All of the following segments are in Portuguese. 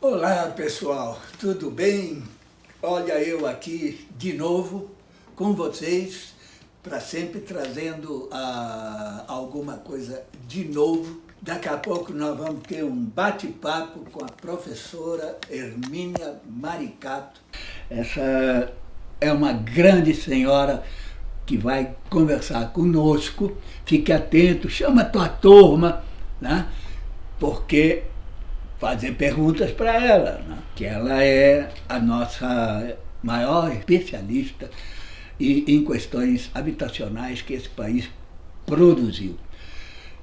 Olá pessoal, tudo bem? Olha eu aqui de novo com vocês para sempre trazendo ah, alguma coisa de novo. Daqui a pouco nós vamos ter um bate-papo com a professora Hermínia Maricato. Essa é uma grande senhora que vai conversar conosco. Fique atento, chama a tua turma, né? porque fazer perguntas para ela, né? que ela é a nossa maior especialista em questões habitacionais que esse país produziu.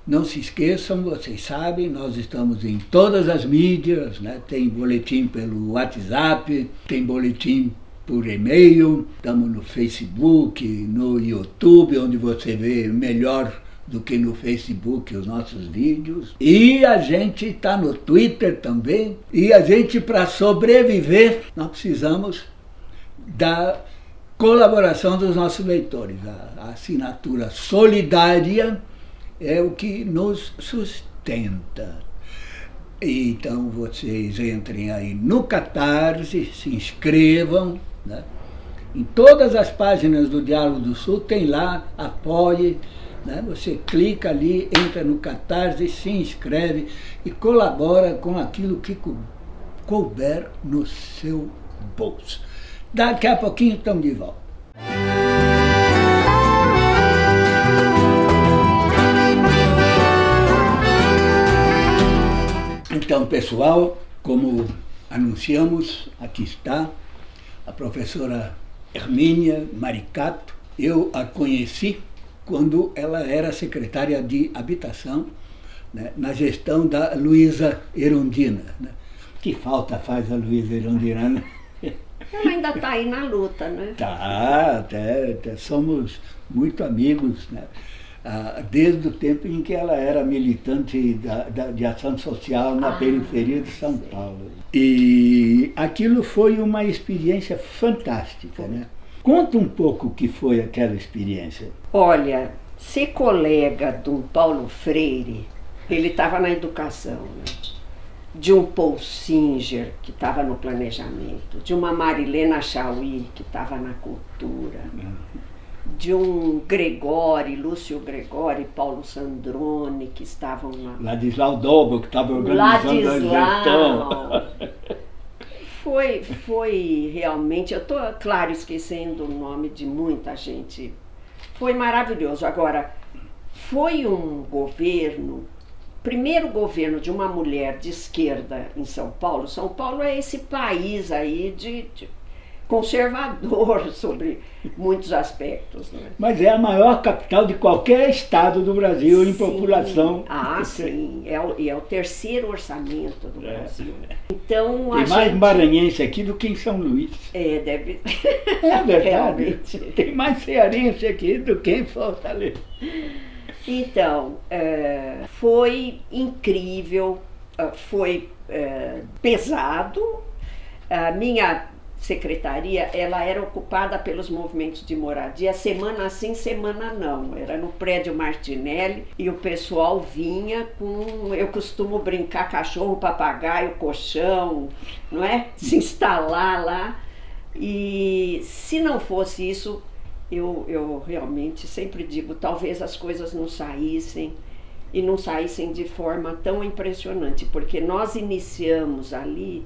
Não se esqueçam, vocês sabem, nós estamos em todas as mídias, né? tem boletim pelo WhatsApp, tem boletim por e-mail, estamos no Facebook, no YouTube, onde você vê melhor do que no Facebook os nossos vídeos. E a gente está no Twitter também. E a gente, para sobreviver, nós precisamos da colaboração dos nossos leitores. A, assinatura solidária é o que nos sustenta. Então vocês entrem aí no Catarse, se inscrevam. Né? Em todas as páginas do Diálogo do Sul tem lá, apoie, né? Você clica ali, entra no Catarse, se inscreve e colabora com aquilo que couber no seu bolso. Daqui a pouquinho estamos de volta. Então, pessoal, como anunciamos, aqui está a professora Hermínia Maricato. Eu a conheci quando ela era secretária de Habitação, né, na gestão da Luísa Erundina. Né? Que falta faz a Luísa Erundina, né? Ela ainda está aí na luta, né? Tá, até, até somos muito amigos, né? Ah, desde o tempo em que ela era militante da, da de ação social na ah, periferia de São Paulo. E aquilo foi uma experiência fantástica, né? Conta um pouco o que foi aquela experiência. Olha, ser colega de um Paulo Freire, ele estava na educação, né? de um Paul Singer, que estava no planejamento, de uma Marilena Chauí, que estava na cultura, de um Gregori, Lúcio Gregori, Paulo Sandrone, que estavam na... Ladislau Dobo, que estava organizando Ladislau. a foi, foi realmente, eu estou, claro, esquecendo o nome de muita gente. Foi maravilhoso. Agora, foi um governo, primeiro governo de uma mulher de esquerda em São Paulo. São Paulo é esse país aí de, de conservador sobre muitos aspectos. Né? Mas é a maior capital de qualquer estado do Brasil sim. em população. Ah, sim. É o, é o terceiro orçamento do é. Brasil. Então, Tem mais gente... maranhense aqui do que em São Luís. É, deve... É verdade. Tem mais cearense aqui do que em Fortaleza. Então, é, foi incrível, é, foi é, pesado. A minha secretaria, ela era ocupada pelos movimentos de moradia, semana sim, semana não. Era no prédio Martinelli e o pessoal vinha com, eu costumo brincar, cachorro, papagaio, colchão, não é? Se instalar lá. E se não fosse isso, eu, eu realmente sempre digo, talvez as coisas não saíssem e não saíssem de forma tão impressionante, porque nós iniciamos ali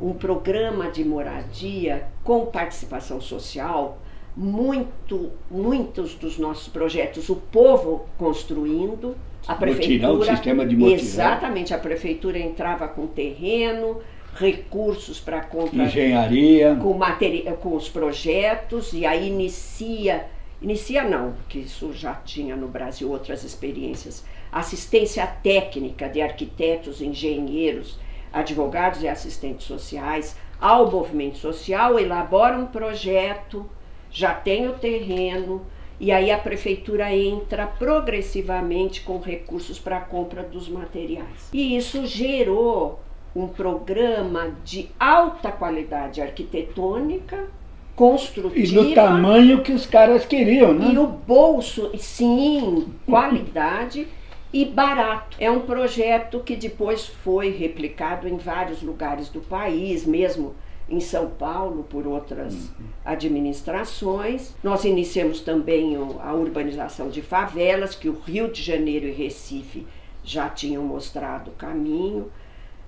um programa de moradia com participação social, muito, muitos dos nossos projetos, o povo construindo, a prefeitura... Motirão, o sistema de motirão. Exatamente, a prefeitura entrava com terreno, recursos para compra... Engenharia. Com, materia, com os projetos, e aí inicia... Inicia não, porque isso já tinha no Brasil outras experiências. Assistência técnica de arquitetos, engenheiros, advogados e assistentes sociais ao movimento social, elabora um projeto, já tem o terreno, e aí a prefeitura entra progressivamente com recursos para a compra dos materiais. E isso gerou um programa de alta qualidade arquitetônica, construtiva. E no tamanho que os caras queriam, né? E o bolso, sim, qualidade e barato. É um projeto que depois foi replicado em vários lugares do país, mesmo em São Paulo por outras uhum. administrações. Nós iniciamos também a urbanização de favelas, que o Rio de Janeiro e Recife já tinham mostrado o caminho.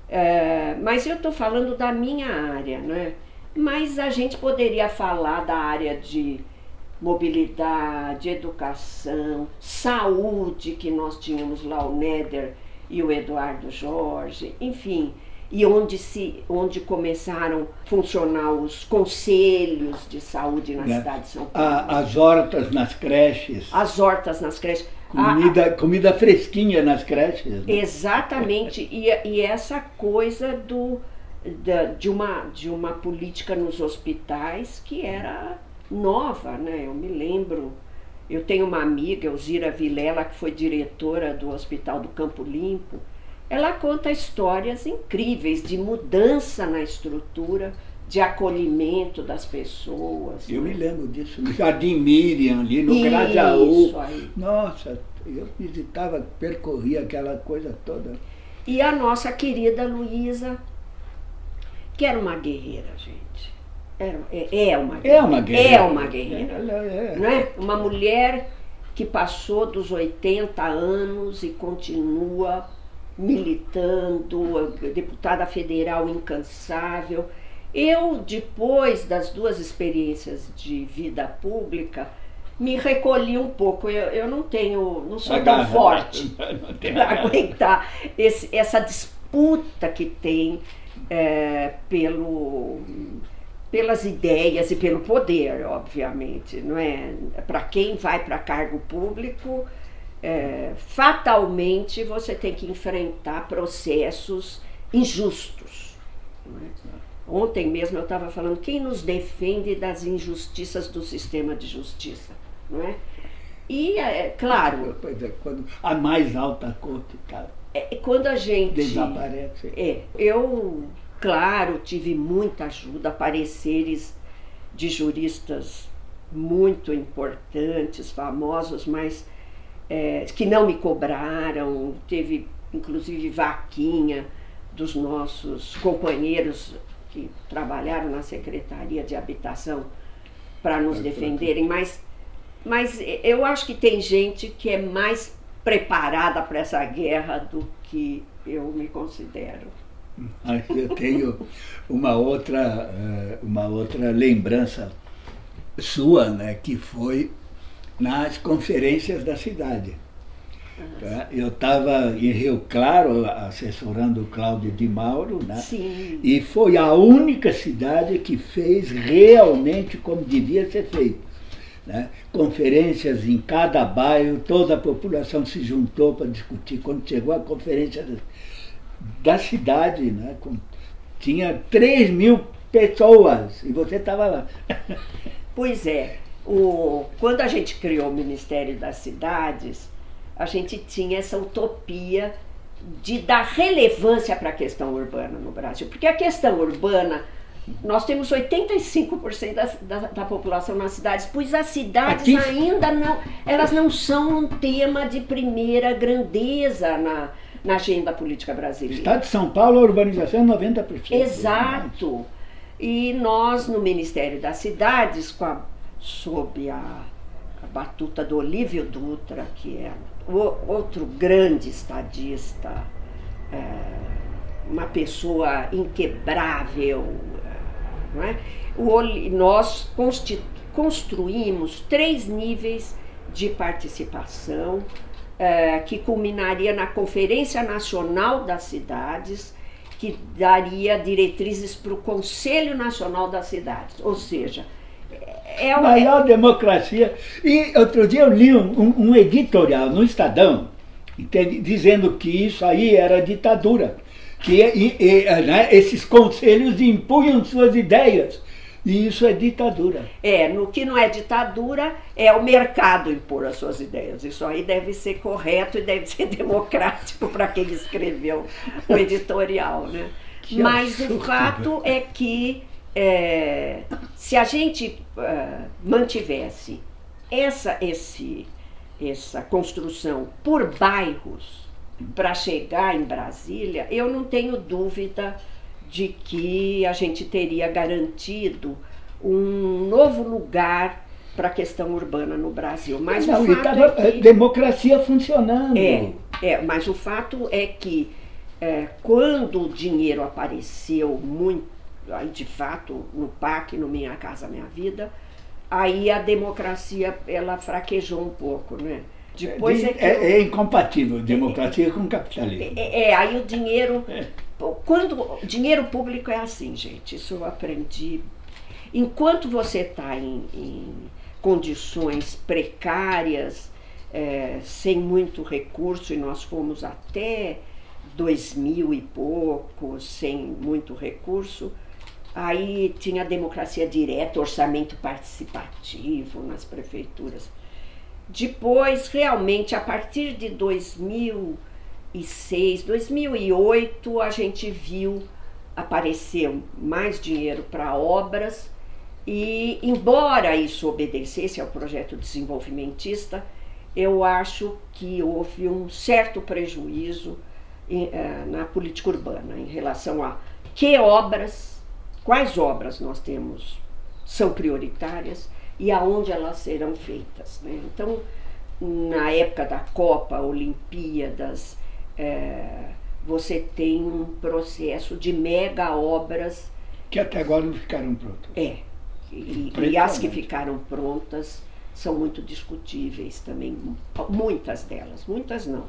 É, mas eu estou falando da minha área, né? Mas a gente poderia falar da área de mobilidade, educação, saúde, que nós tínhamos lá o Néder e o Eduardo Jorge, enfim, e onde, se, onde começaram a funcionar os conselhos de saúde na é. cidade de São Paulo. as hortas nas creches. As hortas nas creches. Comida, a, comida fresquinha nas creches. Né? Exatamente, e, e essa coisa do, da, de, uma, de uma política nos hospitais que era nova, né? Eu me lembro, eu tenho uma amiga, Elzira Vilela, que foi diretora do Hospital do Campo Limpo, ela conta histórias incríveis de mudança na estrutura, de acolhimento das pessoas. Eu né? me lembro disso, no Jardim Miriam, ali no Grajaú. Nossa, eu visitava, percorria aquela coisa toda. E a nossa querida Luísa, que era uma guerreira, gente. Era, é, é uma guerreira. É uma guerreira. É uma guerreira. É, é. Não é? Uma mulher que passou dos 80 anos e continua militando, deputada federal incansável. Eu, depois das duas experiências de vida pública, me recolhi um pouco. Eu, eu não tenho, não sou tão forte para aguentar esse, essa disputa que tem é, pelo, pelas ideias e pelo poder, obviamente, não é? Para quem vai para cargo público, é, fatalmente você tem que enfrentar processos injustos. É? Ontem mesmo eu estava falando quem nos defende das injustiças do sistema de justiça, não é? E é claro. Pois é, quando a mais alta corte, cara. É, quando a gente desaparece. É, eu, claro, tive muita ajuda, pareceres de juristas muito importantes, famosos, mas é, que não me cobraram, teve inclusive vaquinha dos nossos companheiros que trabalharam na Secretaria de Habitação para nos defenderem, mas, mas eu acho que tem gente que é mais preparada para essa guerra do que eu me considero. Eu tenho uma outra, eh, uma outra lembrança sua, né, que foi nas conferências da cidade. Tá? Eu estava em Rio Claro, assessorando o Cláudio de Mauro, né? Sim. e foi a única cidade que fez realmente como devia ser feito. Né? Conferências em cada bairro, toda a população se juntou para discutir. Quando chegou a conferência da cidade, né? Com, tinha 3 mil pessoas e você estava lá. Pois é, o, quando a gente criou o Ministério das Cidades, a gente tinha essa utopia de dar relevância para a questão urbana no Brasil. Porque a questão urbana, nós temos 85% da, da, da, população nas cidades, pois as cidades Aqui? ainda não, elas não são um tema de primeira grandeza na, na agenda política brasileira. Estado de São Paulo, a urbanização é 90%. Exato. E nós, no Ministério das Cidades, com a sob a, a batuta do Olívio Dutra, que é o, outro grande estadista, é, uma pessoa inquebrável. Não é? o, nós construímos três níveis de participação é, que culminaria na Conferência Nacional das Cidades, que daria diretrizes para o Conselho Nacional das Cidades, ou seja, é o... maior democracia. E outro dia eu li um, um editorial no Estadão entende, dizendo que isso aí era ditadura. Que e, e, né, esses conselhos impunham suas ideias. E isso é ditadura. É, no que não é ditadura, é o mercado impor as suas ideias. Isso aí deve ser correto e deve ser democrático para quem escreveu o editorial, né? Que Mas absurdo. o fato é que é, se a gente uh, mantivesse essa, esse, essa construção por bairros para chegar em Brasília, eu não tenho dúvida de que a gente teria garantido um novo lugar para a questão urbana no Brasil. Mas não, o fato tava, é que, democracia funcionando. É, é, mas o fato é que é, quando o dinheiro apareceu muito, de fato, no PAC, no Minha Casa Minha Vida, aí a democracia ela fraquejou um pouco, né? Depois é, é, é, é incompatível democracia com capitalismo. É, é, aí o dinheiro. Quando dinheiro público é assim, gente, isso eu aprendi. Enquanto você está em, em, condições precárias, é, sem muito recurso, e nós fomos até dois mil e pouco, sem muito recurso, aí tinha democracia direta, orçamento participativo nas prefeituras. Depois, realmente, a partir de 2006, 2008, a gente viu aparecer mais dinheiro para obras e, embora isso obedecesse ao projeto desenvolvimentista, eu acho que houve um certo prejuízo em, uh, na política urbana em relação a que obras, quais obras nós temos são prioritárias e aonde elas serão feitas. Né? Então, na época da Copa, Olimpíadas, é, você tem um processo de mega obras. Que até agora não ficaram prontas. É. E, e as que ficaram prontas são muito discutíveis também, muitas delas, muitas não,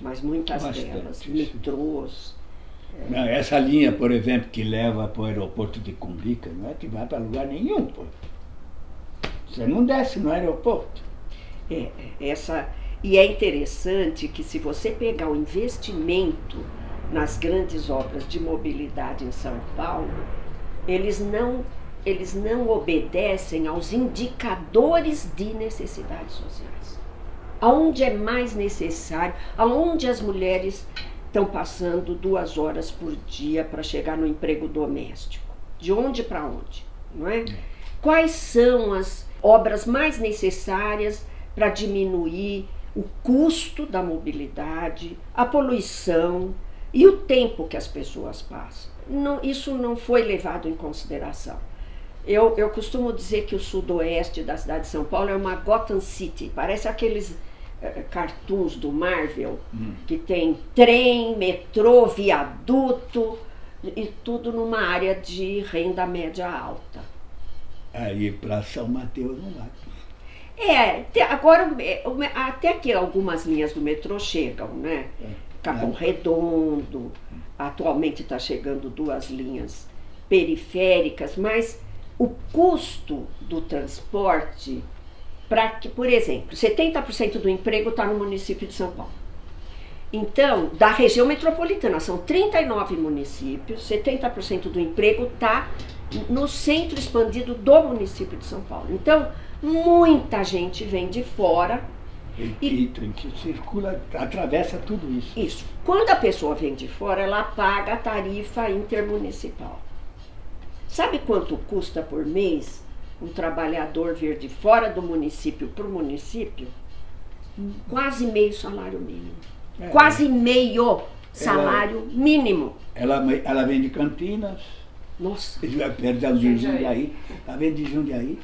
mas muitas Bastante, delas, metrôs. É. Não, essa linha, por exemplo, que leva para o aeroporto de Cumbica, não é que vai para lugar nenhum. Pô. Você não desce no aeroporto. É, é, essa, e é interessante que se você pegar o investimento nas grandes obras de mobilidade em São Paulo, eles não, eles não obedecem aos indicadores de necessidades sociais. Aonde é mais necessário, aonde as mulheres estão passando duas horas por dia para chegar no emprego doméstico. De onde para onde? Não é? é? Quais são as obras mais necessárias para diminuir o custo da mobilidade, a poluição e o tempo que as pessoas passam. Não, isso não foi levado em consideração. Eu, eu costumo dizer que o sudoeste da cidade de São Paulo é uma Gotham City, parece aqueles é, cartoons do Marvel, hum. que tem trem, metrô, viaduto e tudo numa área de renda média alta. Aí para São Mateus não vai. É, agora é, até que algumas linhas do metrô chegam, né? É. Capão é. Redondo, atualmente está chegando duas linhas periféricas, mas o custo do transporte, para que, por exemplo, 70% do emprego está no município de São Paulo. Então, da região metropolitana, são 39 municípios, 70% do emprego está no centro expandido do município de São Paulo. Então, muita gente vem de fora. E, e, que circula, atravessa tudo isso. Isso. Quando a pessoa vem de fora, ela paga a tarifa intermunicipal. Sabe quanto custa por mês um trabalhador vir de fora do município para o município? Quase meio salário mínimo. É, Quase meio salário ela, mínimo. Ela, ela vem de Campinas nossa. Perto de Jundiaí. Tá vendo de Jundiaí?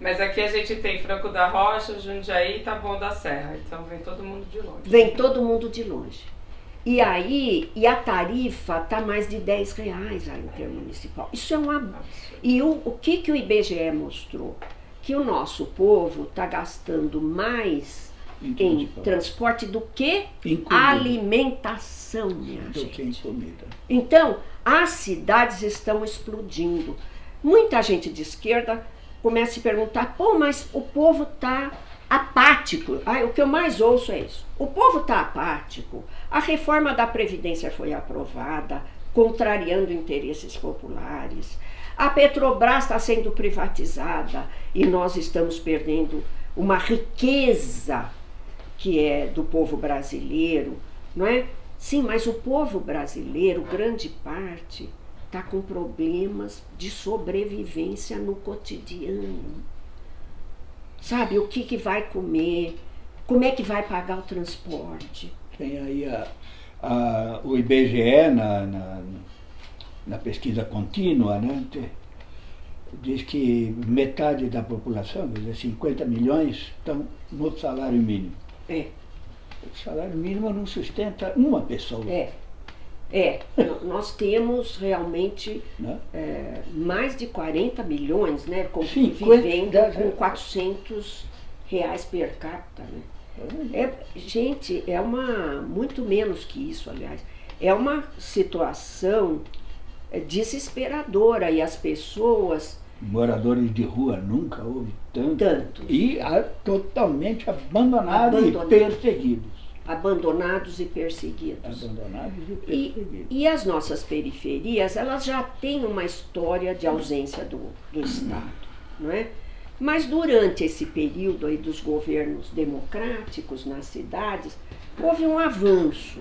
Mas aqui a gente tem Franco da Rocha, Jundiaí e Taboão da Serra. Então vem todo mundo de longe. Vem todo mundo de longe. E aí, e a tarifa tá mais de 10 reais a intermunicipal. Isso é uma. E o, o que, que o IBGE mostrou? Que o nosso povo está gastando mais em, transporte do que alimentação, minha do gente. que em comida. Então, as cidades estão explodindo. Muita gente de esquerda começa a se perguntar: pô, mas o povo está apático. Ai, o que eu mais ouço é isso. O povo está apático. A reforma da Previdência foi aprovada, contrariando interesses populares. A Petrobras está sendo privatizada e nós estamos perdendo uma riqueza que é do povo brasileiro, não é? Sim, mas o povo brasileiro, grande parte, está com problemas de sobrevivência no cotidiano. sabe, o que, que vai comer, como é que vai pagar o transporte. Tem aí a, a, o IBGE na, na, na pesquisa contínua, né? diz que metade da população, quer dizer, 50 milhões, estão no salário mínimo. É. O salário mínimo não sustenta uma pessoa. É. É, nós temos realmente né? é, mais de 40 milhões, né, com, vivendo com 400 reais per capita, né? É, gente, é uma, muito menos que isso, aliás, é uma situação desesperadora e as pessoas moradores de rua nunca houve tanto. Tanto. E a, totalmente abandonados Abandonado. e perseguidos. Abandonados e perseguidos. Abandonados e perseguidos. E, e, as nossas periferias, elas já têm uma história de ausência do, do Estado, não é? Mas durante esse período aí dos governos democráticos nas cidades, houve um avanço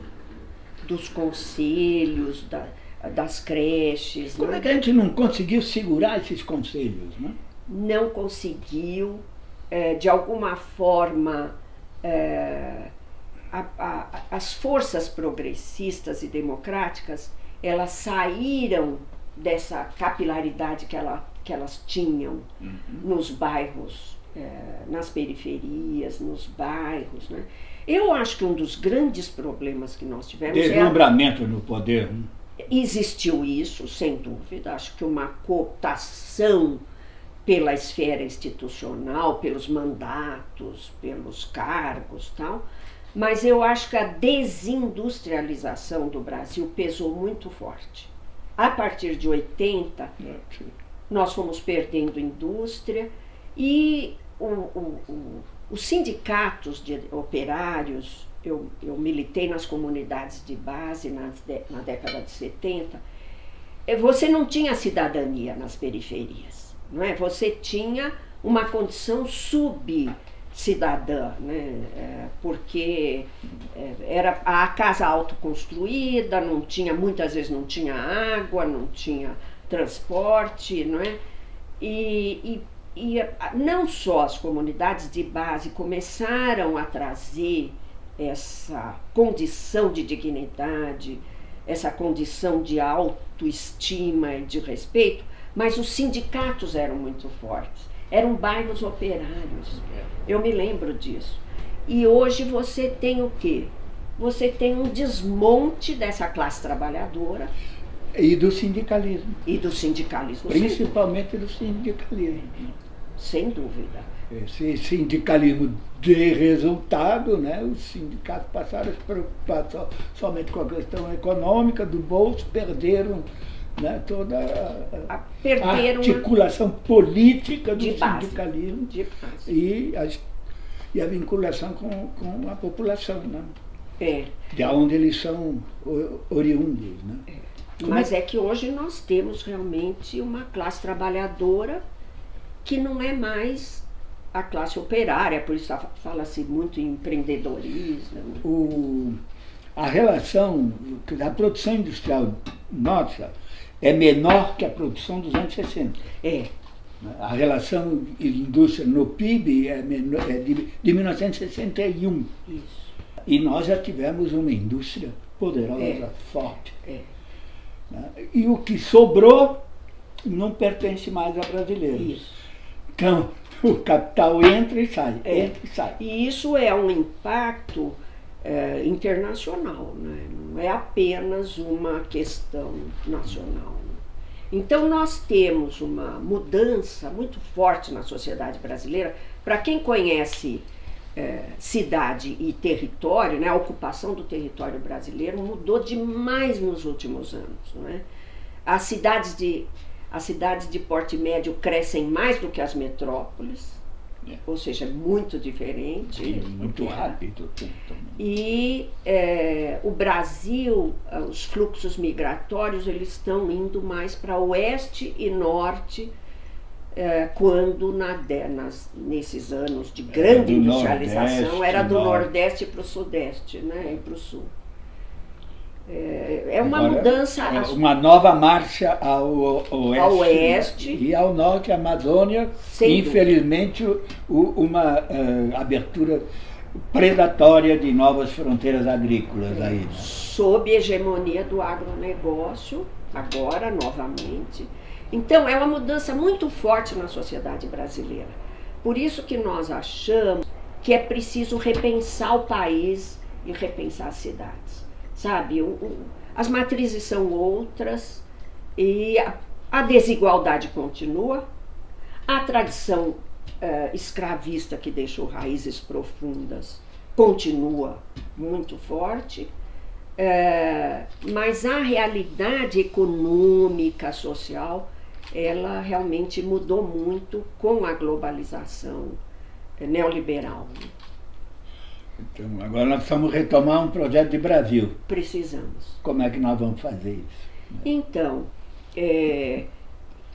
dos conselhos, da, das creches. Como né? é que a gente não conseguiu segurar esses conselhos? Né? Não conseguiu, é, de alguma forma, é, a, a, as forças progressistas e democráticas elas saíram dessa capilaridade que, ela, que elas tinham uhum. nos bairros, é, nas periferias, nos bairros. Né? Eu acho que um dos grandes problemas que nós tivemos. Deslumbramento é a... no poder. Né? Existiu isso, sem dúvida. Acho que uma cooptação pela esfera institucional, pelos mandatos, pelos cargos tal. Mas eu acho que a desindustrialização do Brasil pesou muito forte. A partir de 80, nós fomos perdendo indústria e o, o, o, os sindicatos de operários eu, eu militei nas comunidades de base na, na década de 70, é, você não tinha cidadania nas periferias, não é? Você tinha uma condição subcidadã, né? É, porque é, era a casa autoconstruída, não tinha, muitas vezes não tinha água, não tinha transporte, não é? E, e, e não só as comunidades de base começaram a trazer essa condição de dignidade, essa condição de autoestima e de respeito, mas os sindicatos eram muito fortes. Eram bairros operários. Eu me lembro disso. E hoje você tem o quê? Você tem um desmonte dessa classe trabalhadora. E do sindicalismo. E do sindicalismo. Principalmente do sindicalismo. Sem dúvida esse sindicalismo de resultado, né? os sindicatos passaram a se preocupar somente com a questão econômica do bolso, perderam né, toda a, a, a articulação política do sindicalismo e, a, e a vinculação com, com a população, né? É. de onde eles são oriundos. Né? É. Mas é? é que hoje nós temos realmente uma classe trabalhadora que não é mais a classe operária, por isso fala-se muito em empreendedorismo. O, a relação da produção industrial nossa é menor que a produção dos anos 60. É. A relação indústria no PIB é, menor, é de, de 1961. Isso. E nós já tivemos uma indústria poderosa, é. forte. É. Né? E o que sobrou não pertence mais a brasileiros. Isso. Então, o capital entra e sai, é. entra e sai. E isso é um impacto é, internacional, né? não é apenas uma questão nacional. Né? Então nós temos uma mudança muito forte na sociedade brasileira. Para quem conhece é, cidade e território, né, a ocupação do território brasileiro mudou demais nos últimos anos. Não é? As cidades de as cidades de porte médio crescem mais do que as metrópoles, é. ou seja, muito diferente. Sim, muito rápido. E é, o Brasil, os fluxos migratórios, eles estão indo mais para oeste e norte, é, quando na, nas, nesses anos de grande industrialização era do Nordeste para o Sudeste né, e para o Sul. É, é uma Agora, mudança. É uma nova marcha ao oeste, ao oeste. e ao norte, a Amazônia. Sem infelizmente, o, uma uh, abertura predatória de novas fronteiras agrícolas é. aí. Né? Sob hegemonia do agronegócio, agora novamente. Então, é uma mudança muito forte na sociedade brasileira. Por isso que nós achamos que é preciso repensar o país e repensar as cidades. Sabe, o, o, as matrizes são outras e a, a desigualdade continua, a tradição uh, escravista que deixou raízes profundas continua muito forte, uh, mas a realidade econômica, social, ela realmente mudou muito com a globalização neoliberal. Então, agora nós precisamos retomar um projeto de Brasil. Precisamos. Como é que nós vamos fazer isso? Então, é,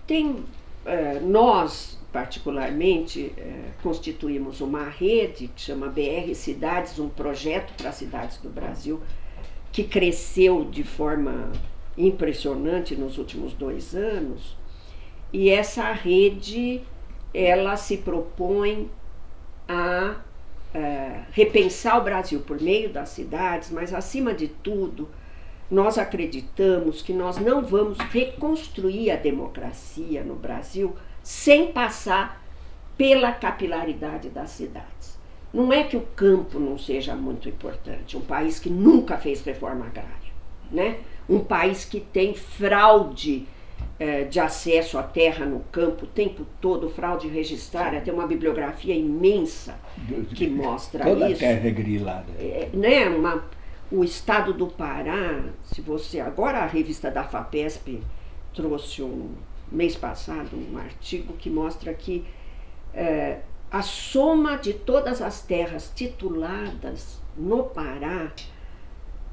tem, é, nós, particularmente, é, constituímos uma rede que chama BR Cidades, um projeto para as cidades do Brasil, que cresceu de forma impressionante nos últimos dois anos. E essa rede, ela se propõe a é, repensar o Brasil por meio das cidades, mas acima de tudo, nós acreditamos que nós não vamos reconstruir a democracia no Brasil sem passar pela capilaridade das cidades. Não é que o campo não seja muito importante, um país que nunca fez reforma agrária, né? um país que tem fraude é, de acesso à terra no campo o tempo todo, fraude registrária, tem uma bibliografia imensa que mostra Toda isso. Toda a terra é grilada. É, né, uma, o estado do Pará, se você. Agora a revista da FAPESP trouxe um mês passado um artigo que mostra que é, a soma de todas as terras tituladas no Pará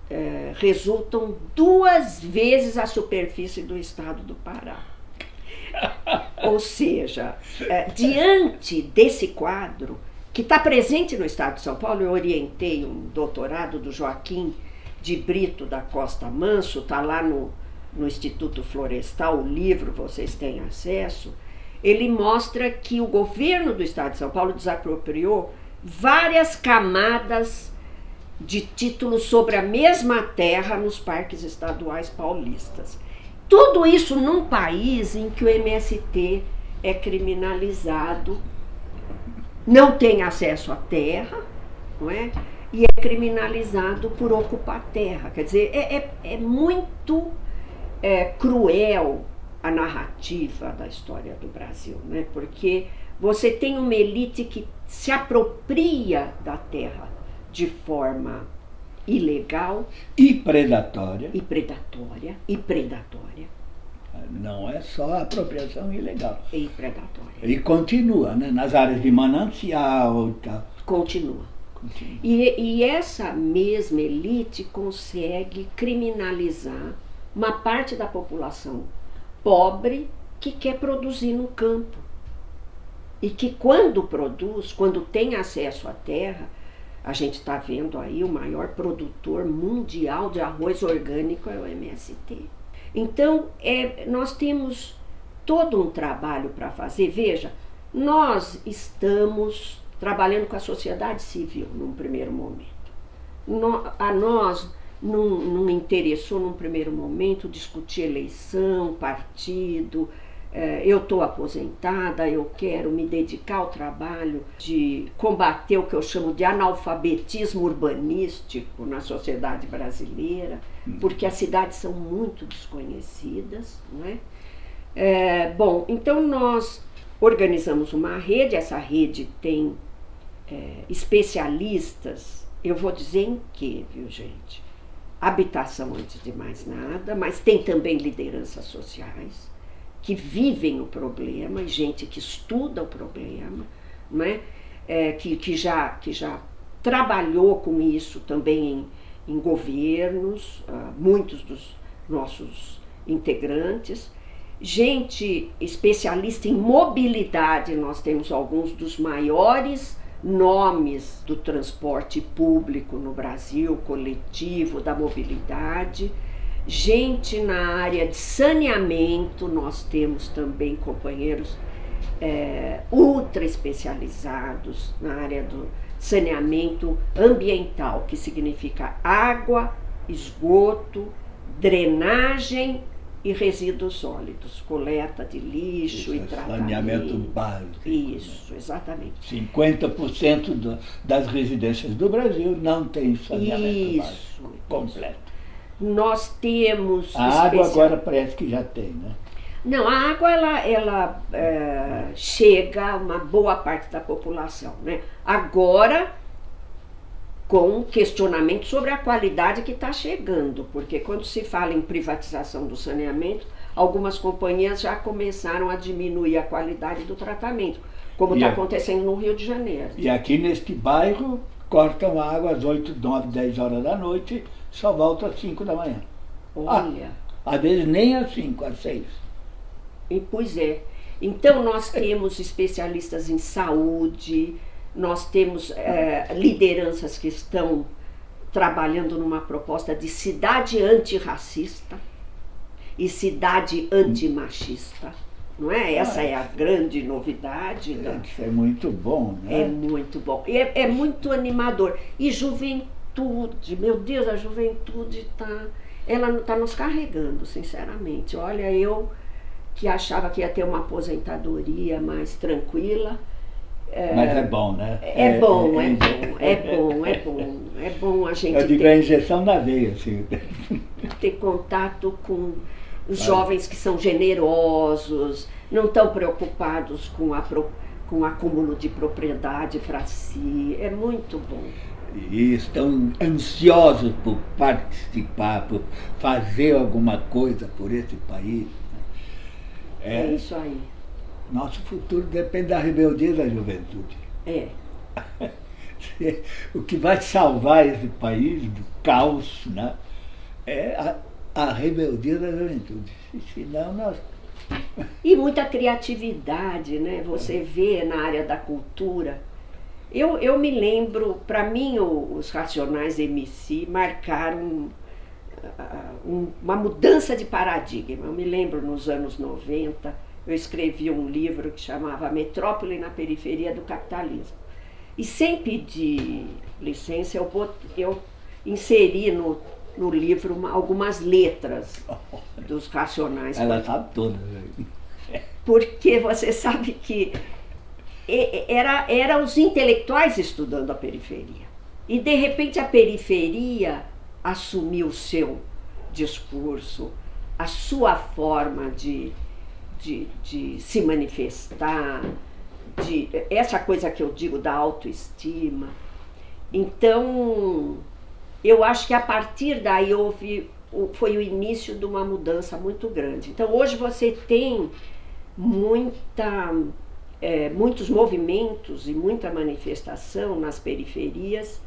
é, resultam duas vezes a superfície do estado do Pará. Ou seja, é, diante desse quadro, que está presente no estado de São Paulo, eu orientei um doutorado do Joaquim de Brito da Costa Manso, está lá no, no Instituto Florestal, o livro vocês têm acesso. Ele mostra que o governo do estado de São Paulo desapropriou várias camadas de títulos sobre a mesma terra nos parques estaduais paulistas. Tudo isso num país em que o MST é criminalizado, não tem acesso à terra, não é? E é criminalizado por ocupar terra. Quer dizer, é, é, é muito é, cruel a narrativa da história do Brasil, né? Porque você tem uma elite que se apropria da terra de forma ilegal e predatória. E predatória, e predatória. Não é só apropriação ilegal. E predatória. E continua, né? Nas áreas de manancial e tal. Continua. continua. E, e essa mesma elite consegue criminalizar uma parte da população pobre que quer produzir no campo. E que quando produz, quando tem acesso à terra, a gente está vendo aí o maior produtor mundial de arroz orgânico é o MST. Então, é, nós temos todo um trabalho para fazer. Veja, nós estamos trabalhando com a sociedade civil num primeiro momento. No, a nós não, não interessou num primeiro momento discutir eleição, partido, eu estou aposentada, eu quero me dedicar ao trabalho de combater o que eu chamo de analfabetismo urbanístico na sociedade brasileira, hum. porque as cidades são muito desconhecidas. Não é? É, bom, então nós organizamos uma rede, essa rede tem é, especialistas, eu vou dizer em que, viu gente? Habitação antes de mais nada, mas tem também lideranças sociais que vivem o problema, gente que estuda o problema, não é? é que, que, já, que já trabalhou com isso também em, em governos, uh, muitos dos nossos integrantes, gente especialista em mobilidade, nós temos alguns dos maiores nomes do transporte público no Brasil, coletivo, da mobilidade. Gente na área de saneamento, nós temos também companheiros é, ultra especializados na área do saneamento ambiental, que significa água, esgoto, drenagem e resíduos sólidos, coleta de lixo Isso, e tratamento. Saneamento básico. Isso, exatamente. 50% do, das residências do Brasil não tem saneamento Isso, básico completo. Nós temos... A especial... água agora parece que já tem, né? Não, a água ela, ela é, chega a uma boa parte da população. Né? Agora, com questionamento sobre a qualidade que está chegando, porque quando se fala em privatização do saneamento, algumas companhias já começaram a diminuir a qualidade do tratamento, como está acontecendo no Rio de Janeiro. E aqui neste bairro cortam a água às 8, 9, 10 horas da noite, só volta às 5 da manhã. Olha. Ah, às vezes nem às 5, às 6. E, pois é. Então nós temos especialistas em saúde, nós temos é, lideranças que estão trabalhando numa proposta de cidade antirracista e cidade antimachista. Não é? Essa é a grande novidade. Né? Isso é muito bom, né? É muito bom. E é, é muito animador. E juventude, meu Deus, a juventude está ela está nos carregando, sinceramente. Olha, eu que achava que ia ter uma aposentadoria mais tranquila. É, Mas é bom, né? É, é bom, é, é, bom, é bom, é bom. É bom a gente. Eu digo ter, a injeção da veia, assim. Ter contato com os jovens que são generosos, não estão preocupados com, a, com o acúmulo de propriedade para si. É muito bom. E estão ansiosos por participar, por fazer alguma coisa por esse país. É, é isso aí. Nosso futuro depende da rebeldia da juventude. É. o que vai salvar esse país do caos né, é a, a rebeldia da juventude. Senão nós. E muita criatividade, né? Você vê na área da cultura. Eu, eu me lembro, para mim, os Racionais MC marcaram uma mudança de paradigma. Eu me lembro nos anos 90, eu escrevi um livro que chamava Metrópole na Periferia do Capitalismo. E sem pedir licença, eu, bot, eu inseri no, no livro uma, algumas letras dos racionais. Ela sabe todas. Porque você sabe que era, era os intelectuais estudando a periferia. E de repente a periferia assumir o seu discurso, a sua forma de, de, de se manifestar, de essa coisa que eu digo da autoestima. Então, eu acho que a partir daí houve foi o início de uma mudança muito grande. Então, hoje você tem muita, é, muitos movimentos e muita manifestação nas periferias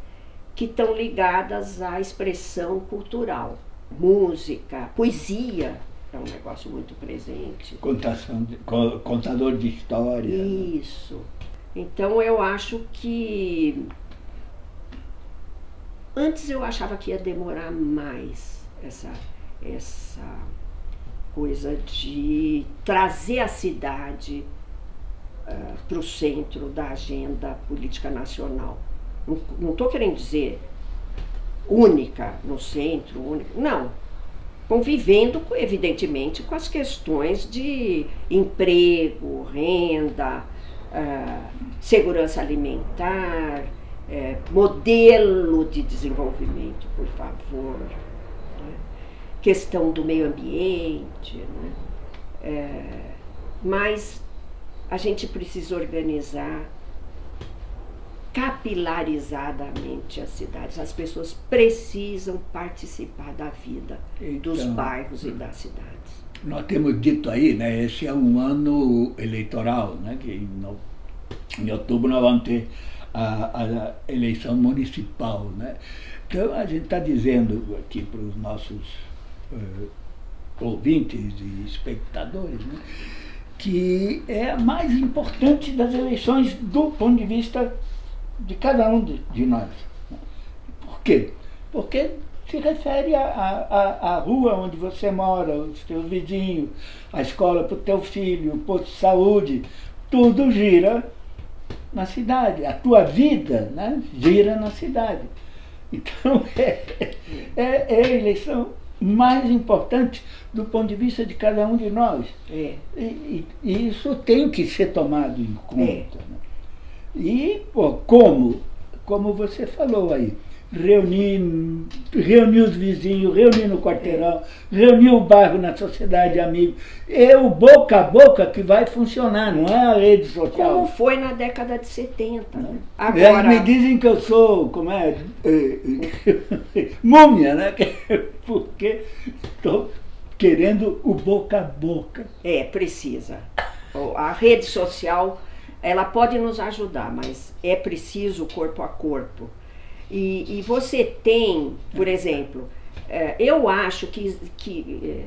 que estão ligadas à expressão cultural. Música, poesia é um negócio muito presente. Contação de, contador de história. Né? Isso. Então eu acho que antes eu achava que ia demorar mais essa essa coisa de trazer a cidade uh, para o centro da agenda política nacional. Não estou querendo dizer única no centro, única. Não. Convivendo, evidentemente, com as questões de emprego, renda, uh, segurança alimentar, uh, modelo de desenvolvimento, por favor. Né? Questão do meio ambiente. Né? Mas a gente precisa organizar capilarizadamente as cidades. As pessoas precisam participar da vida então, dos bairros e das cidades. Nós temos dito aí, né, esse é um ano eleitoral, né, que em, em outubro nós vamos ter a, a eleição municipal. Né? Então a gente está dizendo aqui para os nossos uh, ouvintes e espectadores né, que é a mais importante das eleições do ponto de vista de cada um de, de nós. Por quê? Porque se refere à rua onde você mora, os teus vizinhos, a escola para o teu filho, o posto de saúde, tudo gira na cidade. A tua vida né, gira na cidade. Então é, é, é eleição mais importante do ponto de vista de cada um de nós. É. E, e, isso tem que ser tomado em conta. É. Né? E pô, como? Como você falou aí, reunir, reunir os vizinhos, reunir no quarteirão, reunir o bairro na sociedade de amigos. É o boca a boca que vai funcionar, não é a rede social. Como foi na década de 70. Né? Agora... Eles me dizem que eu sou, como é, múmia, né? Porque estou querendo o boca a boca. É, precisa. A rede social, ela pode nos ajudar, mas é preciso corpo a corpo. E, e você tem, por exemplo, é, eu acho que, que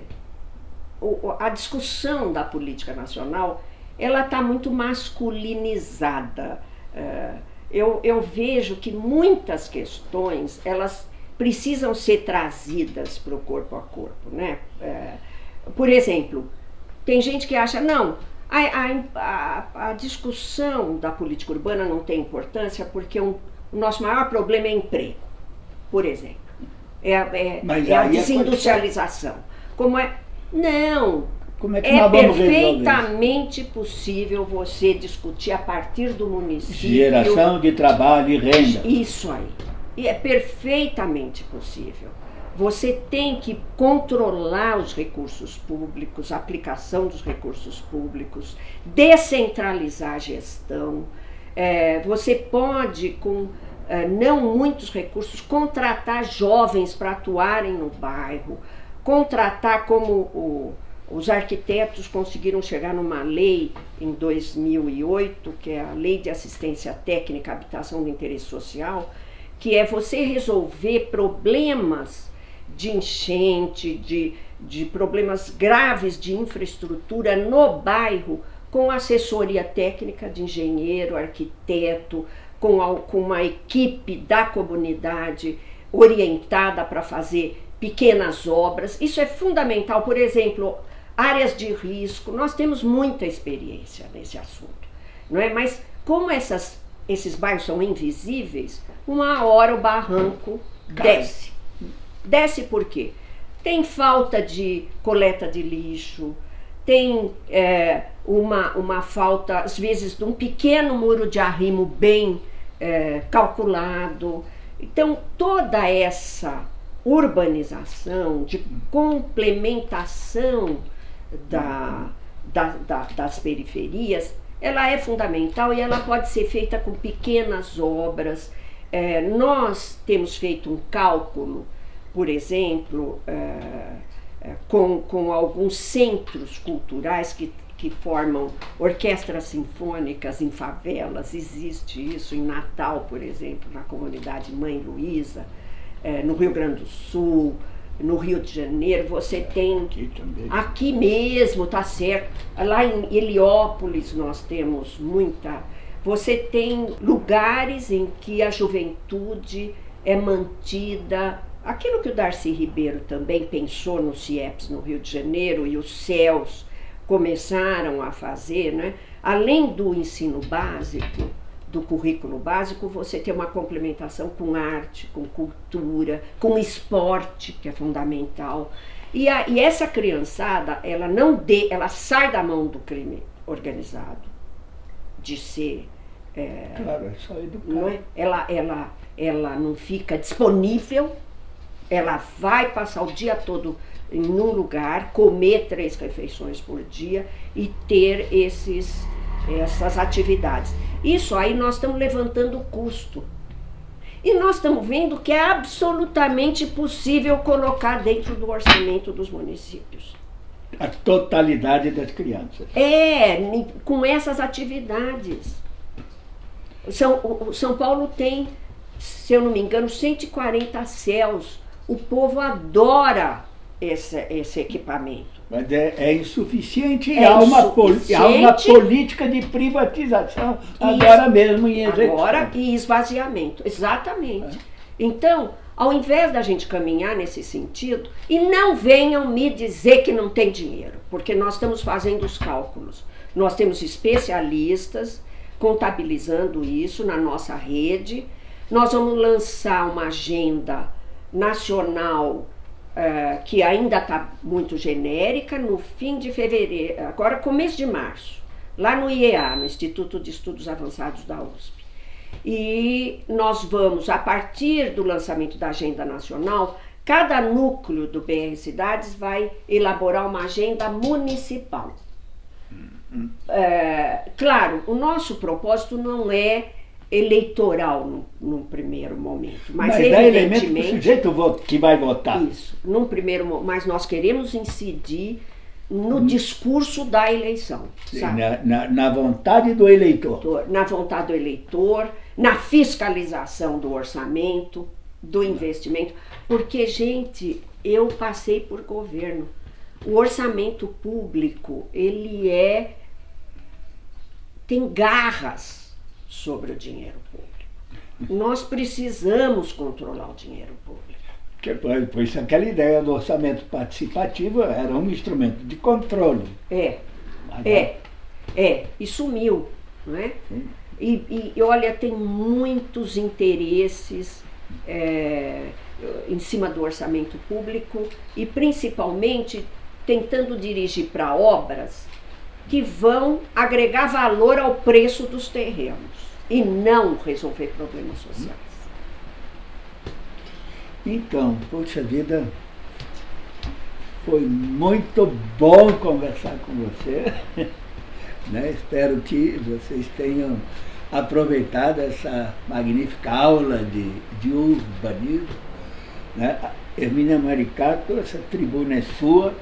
é, a discussão da política nacional ela está muito masculinizada. É, eu, eu vejo que muitas questões elas precisam ser trazidas para o corpo a corpo. Né? por exemplo, tem gente que acha, não, a, a, a, a discussão da política urbana não tem importância porque um, o nosso maior problema é emprego, por exemplo. É, é, é a desindustrialização. Como é? Não. Como é, que é perfeitamente possível você discutir a partir do município. Geração de trabalho e renda. Isso aí. E é perfeitamente possível. Você tem que controlar os recursos públicos, a aplicação dos recursos públicos, descentralizar a gestão, é, você pode, com é, não muitos recursos, contratar jovens para atuarem no bairro, contratar como o, os arquitetos conseguiram chegar numa lei em 2008, que é a Lei de Assistência Técnica Habitação de Interesse Social, que é você resolver problemas de enchente, de, de problemas graves de infraestrutura no bairro com assessoria técnica de engenheiro, arquiteto, com, a, com uma equipe da comunidade orientada para fazer pequenas obras. Isso é fundamental. Por exemplo, áreas de risco. Nós temos muita experiência nesse assunto, não é? Mas como essas, esses bairros são invisíveis, uma hora o barranco desce. Desce por quê? Tem falta de coleta de lixo, tem é, uma, uma falta, às vezes, de um pequeno muro de arrimo bem é, calculado. Então, toda essa urbanização, de complementação da, da, da, das periferias, ela é fundamental e ela pode ser feita com pequenas obras. É, nós temos feito um cálculo, por exemplo, é, com, com alguns centros culturais que, que formam orquestras sinfônicas em favelas, existe isso em Natal, por exemplo, na comunidade Mãe Luísa, é, no Rio Grande do Sul, no Rio de Janeiro, você tem aqui, aqui mesmo, tá certo. Lá em Heliópolis nós temos muita. Você tem lugares em que a juventude é mantida Aquilo que o Darcy Ribeiro também pensou no CIEPS no Rio de Janeiro e os céus começaram a fazer, né? além do ensino básico, do currículo básico, você tem uma complementação com arte, com cultura, com esporte, que é fundamental. E, a, e essa criançada, ela não dê, ela sai da mão do crime organizado, de ser. É, claro, é só educar. Não é? Ela, ela, ela não fica disponível ela vai passar o dia todo em um lugar, comer três refeições por dia e ter esses, essas atividades. Isso aí nós estamos levantando o custo. E nós estamos vendo que é absolutamente possível colocar dentro do orçamento dos municípios. A totalidade das crianças. É, com essas atividades. São, o São Paulo tem, se eu não me engano, 140 céus o povo adora esse, esse equipamento. Mas é, é insuficiente e É há, uma insuficiente. há uma política de privatização agora mesmo em execução. Agora e esvaziamento, exatamente. Então, ao invés da gente caminhar nesse sentido, e não venham me dizer que não tem dinheiro, porque nós estamos fazendo os cálculos. Nós temos especialistas contabilizando isso na nossa rede. Nós vamos lançar uma agenda nacional eh, que ainda está muito genérica no fim de fevereiro, agora começo de março, lá no IEA, no Instituto de Estudos Avançados da USP. E nós vamos, a partir do lançamento da agenda nacional, cada núcleo do BR Cidades vai elaborar uma agenda municipal. É, claro, o nosso propósito não é eleitoral num, num primeiro momento, mas, Mas dá elemento evidentemente sujeito que vai votar. isso, num primeiro, mas nós queremos incidir no discurso da eleição? Na, na- na vontade do eleitor. eleitor, na vontade do eleitor, na fiscalização do orçamento, do investimento, porque, gente, eu passei por governo. O orçamento público, ele é tem garras sobre o dinheiro público. Nós precisamos controlar o dinheiro público. Que, por isso aquela ideia do orçamento participativo era um instrumento de controle. É, É, é, e sumiu, não é? E, e olha, tem muitos interesses é, em cima do orçamento público e principalmente tentando dirigir para obras que vão agregar valor ao preço dos terrenos e não resolver problemas sociais. Então, poxa vida, foi muito bom conversar com você. né? Espero que vocês tenham aproveitado essa magnífica aula de, de urbanismo. Né? Hermínia Maricato, essa tribuna é sua.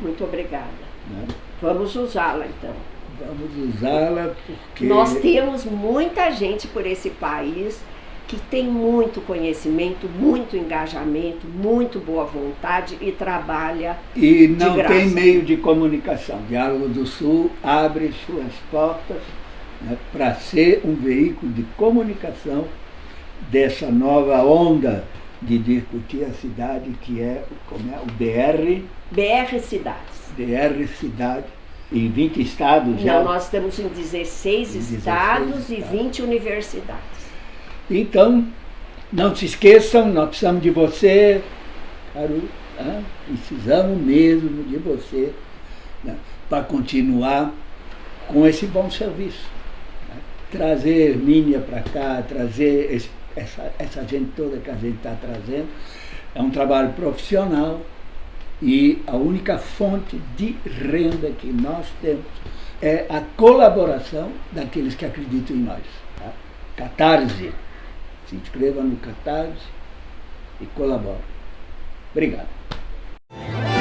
Muito obrigada. né? Vamos usá-la então. Vamos usá-la porque. Nós temos muita gente por esse país que tem muito conhecimento, muito engajamento, muito boa vontade e trabalha. E não tem meio de comunicação. Diálogo do Sul abre suas portas né, para ser um veículo de comunicação dessa nova onda de discutir a cidade que é, como é o DR, BR Cidades. DR Cidade, em 20 estados já. Não, nós estamos em 16 Em 16 estados e estados. 20 universidades. Então, não se esqueçam, nós precisamos de você, Caru, né? precisamos mesmo de você né? para continuar com esse bom serviço. né? Trazer Hermínia para cá, trazer esse- essa, essa gente toda que a gente está trazendo, é um trabalho profissional e a única fonte de renda que nós temos é a colaboração daqueles que acreditam em nós. tá? Catarse. Se inscreva no Catarse e colabore. Obrigado.